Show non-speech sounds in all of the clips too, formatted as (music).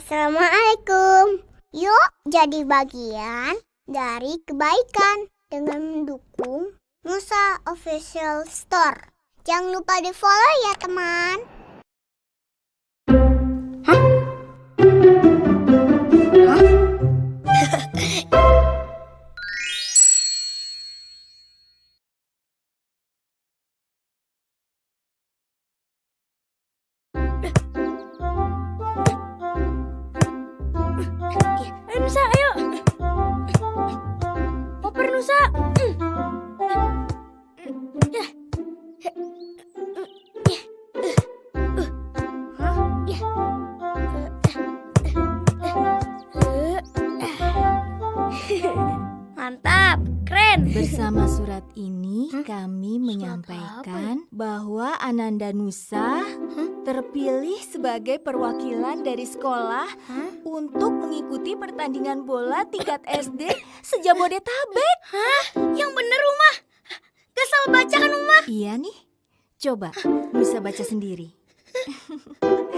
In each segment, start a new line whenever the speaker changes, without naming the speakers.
Assalamualaikum. Yuk jadi bagian dari kebaikan dengan mendukung Nusa Official Store. Jangan lupa di follow ya teman.
Nusa, ayo. Oper Nusa.
Nusa terpilih sebagai perwakilan dari sekolah untuk mengikuti pertandingan bola tingkat SD sejabodetabek.
Yang bener Uma. Gak salah baca kan Uma?
Iya nih. Coba Nusa baca sendiri.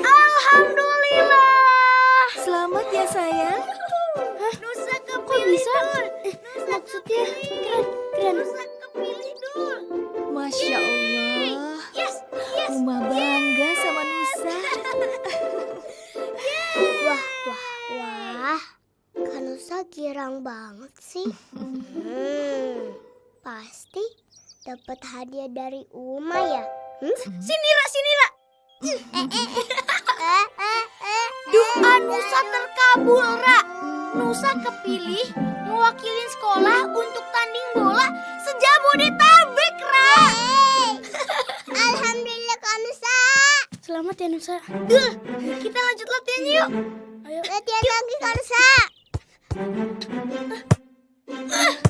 Alhamdulillah.
Selamat ya sayang.
Nusa kepilih
bisa?
Dul.
Maksudnya keren, keren.
Nusa kepilih Dul.
Masya Allah.
Yes, yes.
Uma bangga sama Nusa.
Wah, wah, wah. Kanusa girang banget sih. Hmm, pasti dapat hadiah dari Uma ya. Hmm?
Sini Ra, sini
eh.
Doa Nusa terkabul, Ra. Nusa kepilih mewakili sekolah untuk tanding bola sejabodetabek, Ra. Selamat ya Nusa. Duh, kita lanjut latihannya yuk. Ayo.
Latihan lagi Kanusa.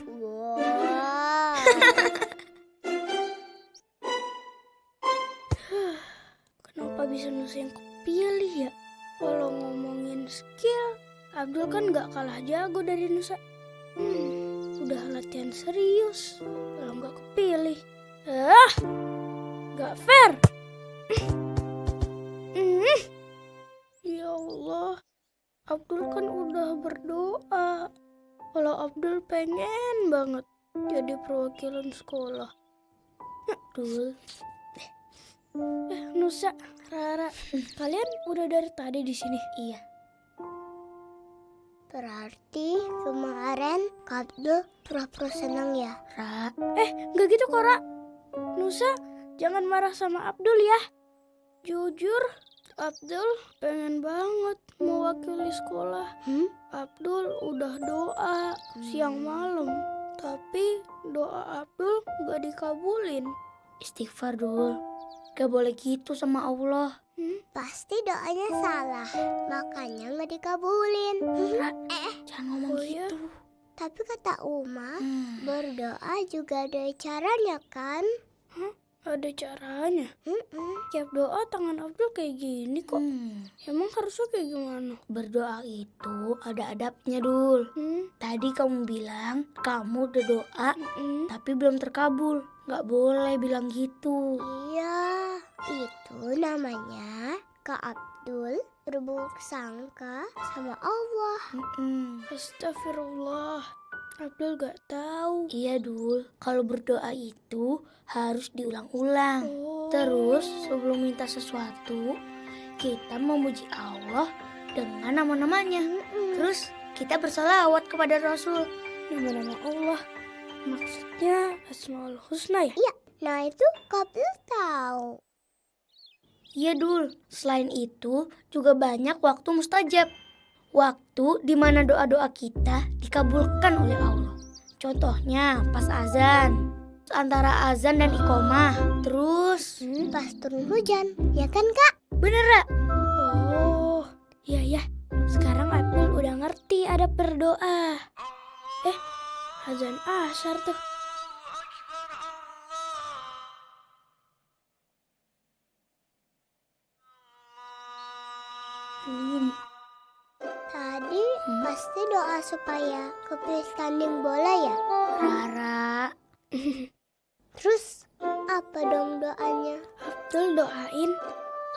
Wow. (laughs)
Kenapa bisa Nusa yang kepilih ya? Kalau ngomongin skill, Abdul kan nggak kalah jago dari Nusa. Hmm, udah latihan serius, kalau nggak kepilih. Ah, nggak fair. Abdul kan udah berdoa. Kalau Abdul pengen banget jadi perwakilan sekolah. Abdul. Eh, Nusa, Rara, (laughs) kalian udah dari tadi di sini? Iya.
Berarti kemarin Kak Abdul pura-pura senang ya?
Ra. Eh, nggak gitu kok, Ra. Nusa, jangan marah sama Abdul ya. Jujur, Abdul pengen banget mewakili sekolah.
Hmm?
Abdul udah doa siang malam, tapi doa Abdul nggak dikabulin. Istighfar dul, gak boleh gitu sama Allah. Hmm?
Pasti doanya salah, makanya nggak dikabulin.
Ra,
Eh,
jangan ngomong
Oh,
gitu.
tapi kata Uma,
Hmm,
berdoa juga ada caranya kan?
Ada caranya.
Mm-mm.
Tiap doa tangan Abdul kayak gini kok.
Hmm.
Emang harusnya kayak gimana?
Berdoa itu ada adabnya, Dul.
Hmm?
Tadi kamu bilang kamu udah doa
Mm-mm.
tapi belum terkabul. Gak boleh bilang gitu.
Iya, itu namanya Kak Abdul berburuk sangka sama Allah.
Mm-mm.
Astagfirullah. Abdul gak tahu.
Iya, Dul. Kalau berdoa itu harus diulang-ulang.
Oh.
Terus sebelum minta sesuatu, kita memuji Allah dengan nama-namanya. Terus kita bersalawat kepada Rasul.
nama-nama Allah. Maksudnya Asmaul Husna ya?
Nah itu Abdul tahu.
Iya Dul, selain itu juga banyak waktu mustajab. Waktu di mana doa-doa kita dikabulkan oleh Allah. Contohnya pas azan, antara azan dan iqomah. Terus,
Hmm, pas turun hujan, ya kan Kak?
bener Ra?
Oh, iya ya. Sekarang Abdul udah ngerti ada berdoa. Eh, azan asar tuh.
Hmm,
jadi hmm? pasti doa supaya kepilih tanding bola ya?
Rara. (laughs)
Terus apa dong doanya?
Abdul doain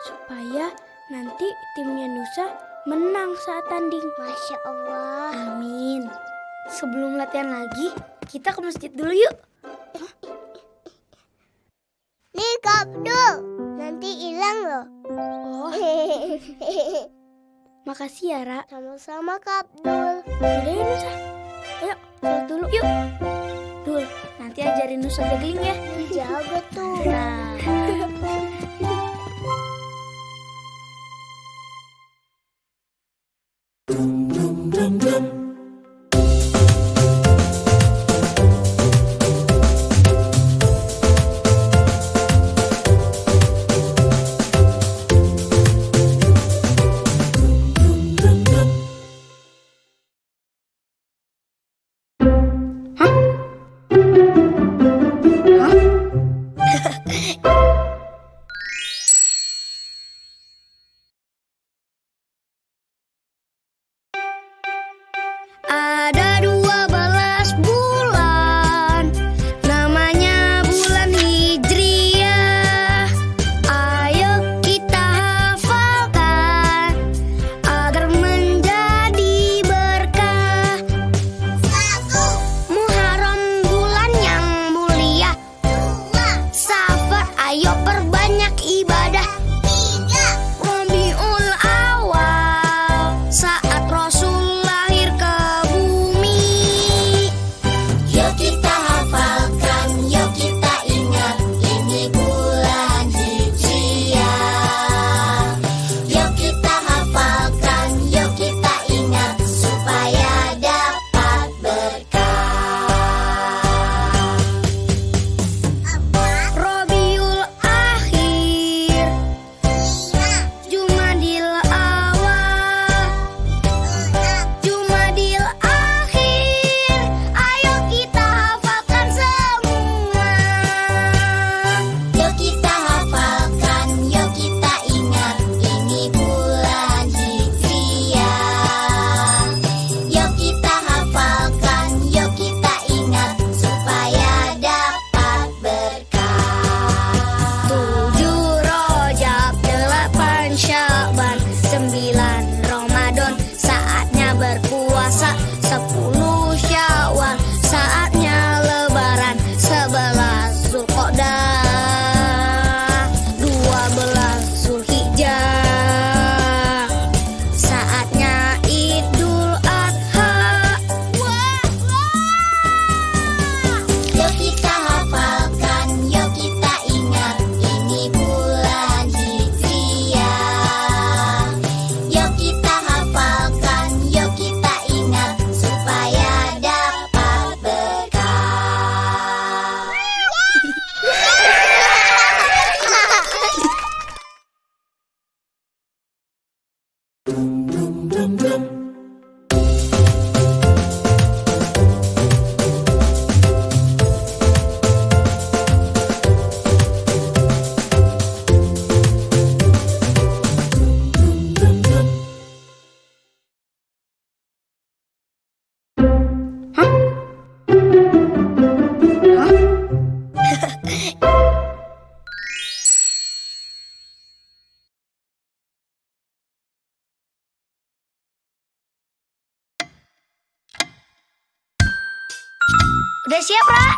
supaya nanti timnya Nusa
menang saat tanding.
Masya Allah.
Amin. Sebelum latihan lagi, kita ke masjid dulu yuk.
Nih Kak Abdul, nanti hilang loh.
Oh. (laughs) Makasih ya, Ra.
Sama-sama, Kak Abdul.
Udah ya, Nusa. Ayo, sholat dulu yuk. Dul, nanti ajarin Nusa juggling ya.
Jago tuh.
Nah. (laughs) 些吧。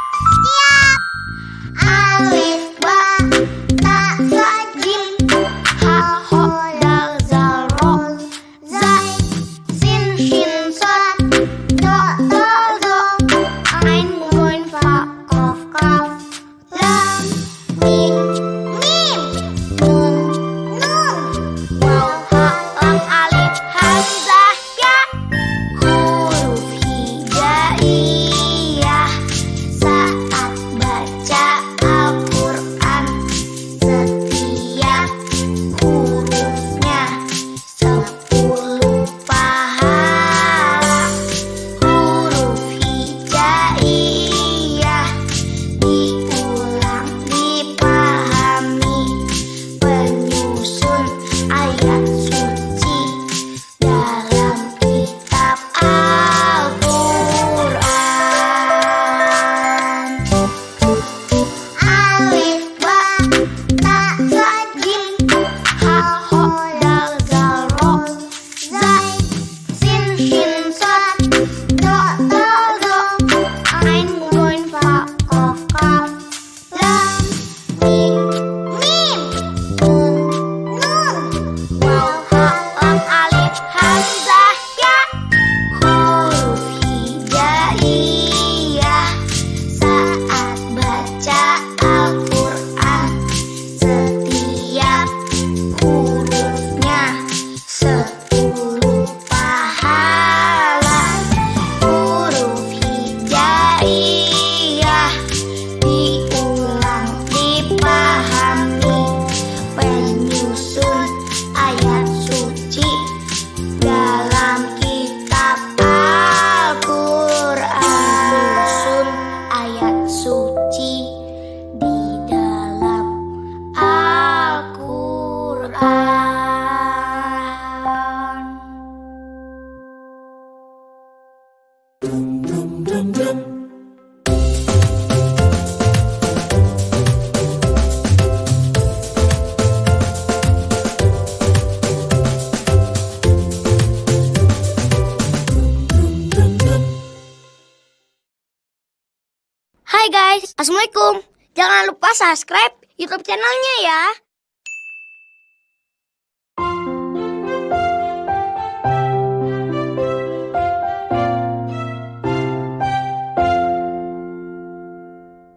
Assalamualaikum. Jangan lupa subscribe YouTube channelnya ya.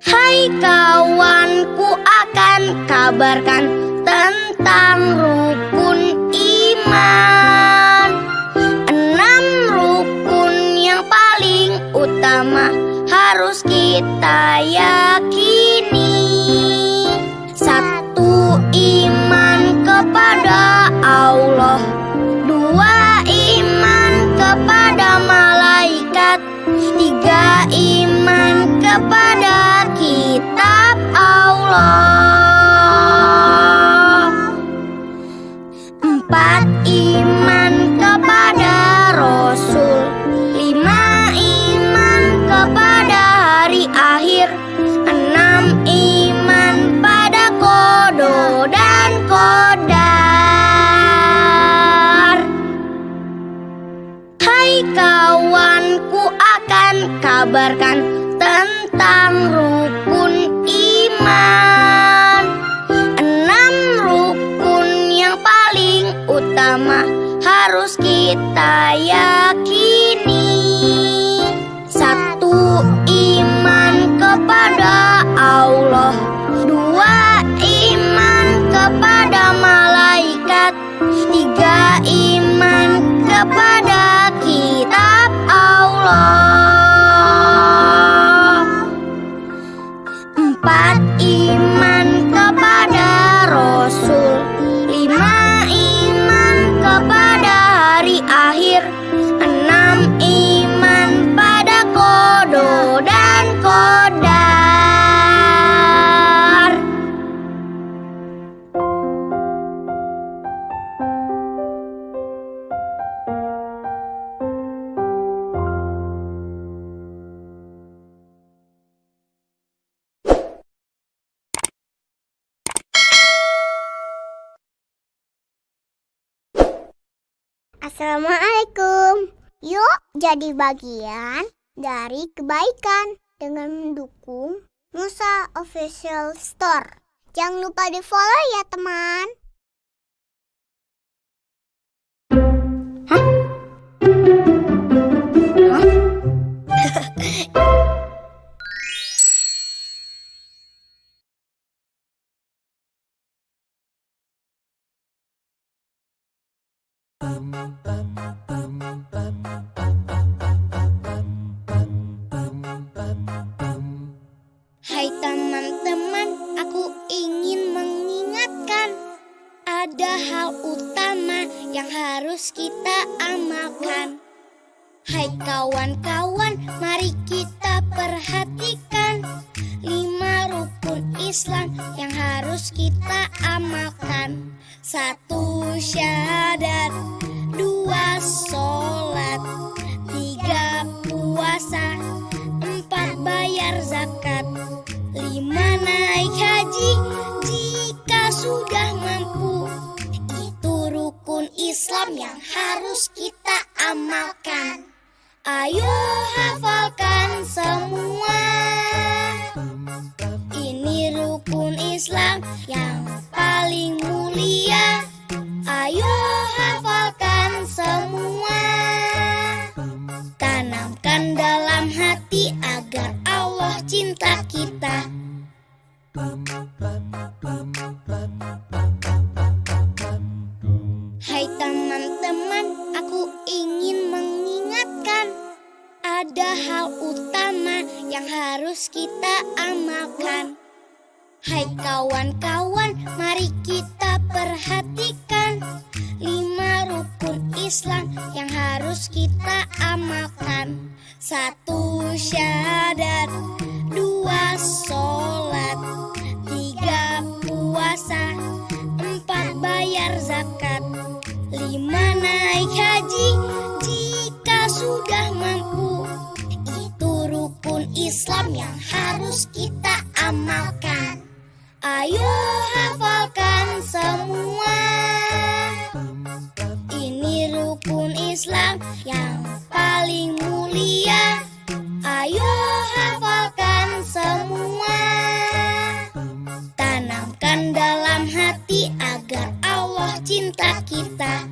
Hai kawanku akan kabarkan tentang rukun iman. Enam rukun yang paling utama harus kita yakini. Satu iman kepada Allah, dua iman kepada malaikat, tiga iman kepada kitab Allah. Empat iman kabarkan tentang rukun iman. Enam rukun yang paling utama harus kita yakini. Satu iman kepada Allah. Dua iman kepada malaikat. Tiga iman kepada Empat
Assalamualaikum. Yuk jadi bagian dari kebaikan dengan mendukung Musa Official Store. Jangan lupa di follow ya teman.
Hai teman-teman, aku ingin mengingatkan ada hal utama yang harus kita amalkan. Hai kawan-kawan, mari kita perhatikan lima rukun Islam yang harus kita amalkan. Satu syahadat, dua sholat, tiga puasa, empat bayar zakat, lima naik haji. Jika sudah mampu. Itu rukun Islam yang harus kita amalkan. Ayo Hai teman-teman, aku ingin mengingatkan ada hal utama yang harus kita amalkan. Hai kawan-kawan, mari kita perhatikan rukun Islam yang harus kita amalkan. Satu syahadat, dua sholat, んかきさ」